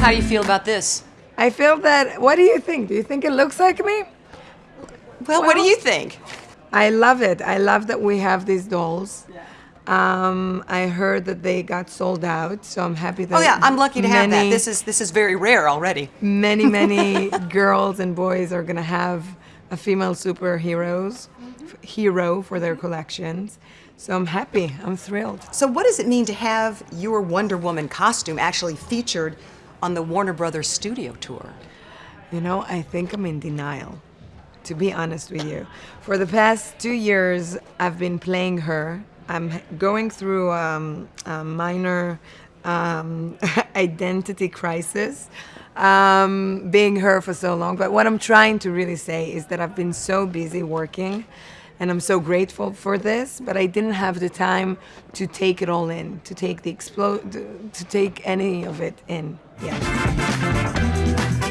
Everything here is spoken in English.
How do you feel about this? I feel that, what do you think? Do you think it looks like me? Well, what do you think? I love it. I love that we have these dolls. Um, I heard that they got sold out, so I'm happy that. Oh yeah, I'm lucky to have that. This is this is very rare already. many, many girls and boys are gonna have a female superheroes f- hero for their collections. So I'm happy. I'm thrilled. So what does it mean to have your Wonder Woman costume actually featured on the Warner Brothers studio tour? You know, I think I'm in denial, to be honest with you. For the past two years, I've been playing her. I'm going through um, a minor um, identity crisis, um, being her for so long. But what I'm trying to really say is that I've been so busy working. And I'm so grateful for this, but I didn't have the time to take it all in, to take the explode, to take any of it in. Yeah.